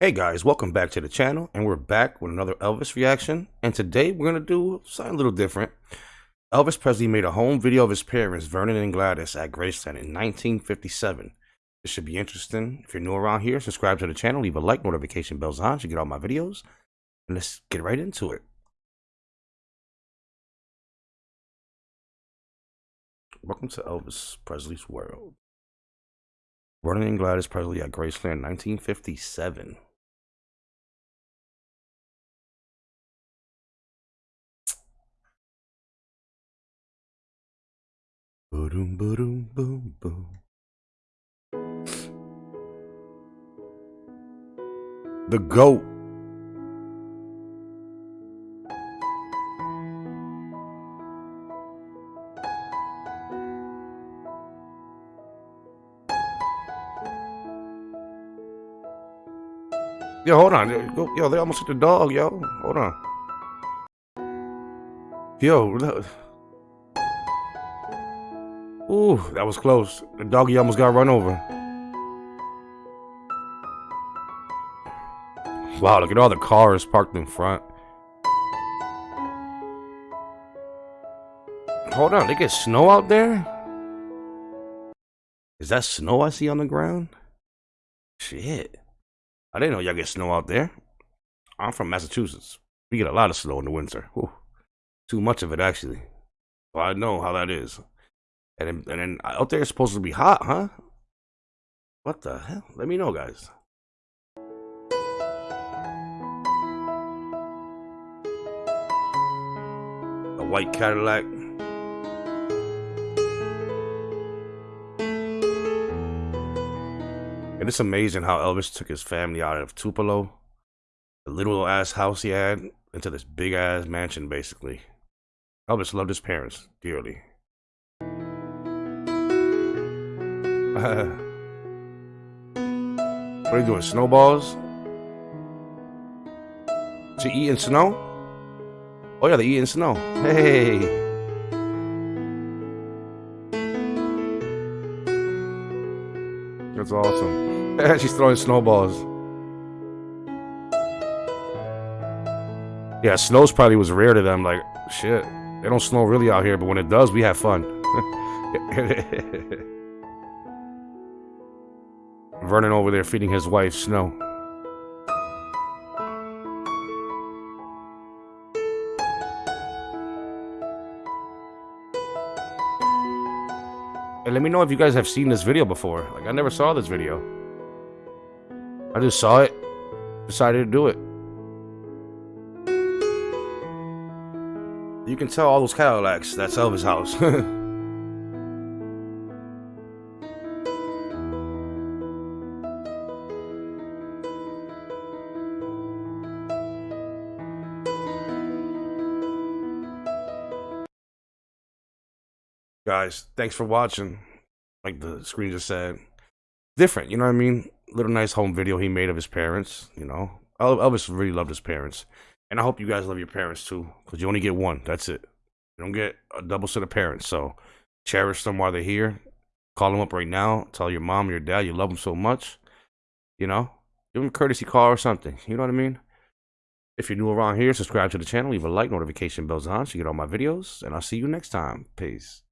Hey guys, welcome back to the channel, and we're back with another Elvis reaction. And today we're gonna do something a little different. Elvis Presley made a home video of his parents, Vernon and Gladys, at Graceland in 1957. This should be interesting. If you're new around here, subscribe to the channel, leave a like, notification bells on to get all my videos, and let's get right into it. Welcome to Elvis Presley's world. Vernon and Gladys Presley at Graceland, 1957. Boom, boom, boom, boom. The goat. Yo, hold on. Yo, they almost hit the dog, yo. Hold on. Yo, look. Ooh, that was close. The doggy almost got run over. Wow, look at all the cars parked in front. Hold on, they get snow out there? Is that snow I see on the ground? Shit. I didn't know y'all get snow out there. I'm from Massachusetts. We get a lot of snow in the winter. Whew. Too much of it, actually. Well, I know how that is. And then, and then uh, out there it's supposed to be hot, huh? What the hell? Let me know, guys. A white Cadillac. And it's amazing how Elvis took his family out of Tupelo, the little ass house he had, into this big ass mansion, basically. Elvis loved his parents dearly. what are you doing? Snowballs? She eating snow? Oh yeah, they eating snow. Hey. That's awesome. She's throwing snowballs. Yeah, snows probably was rare to them. Like, shit. They don't snow really out here, but when it does, we have fun. Vernon over there feeding his wife snow. And let me know if you guys have seen this video before. Like, I never saw this video. I just saw it, decided to do it. You can tell all those Cadillacs, that's Elvis' house. guys, thanks for watching. Like the screen just said, different. You know what I mean? Little nice home video he made of his parents. You know, Elvis really loved his parents, and I hope you guys love your parents too, because you only get one. That's it. You don't get a double set of parents. So cherish them while they're here. Call them up right now. Tell your mom, your dad, you love them so much. You know, give them a courtesy call or something. You know what I mean? If you're new around here, subscribe to the channel, leave a like, notification bells on so you get all my videos, and I'll see you next time. Peace.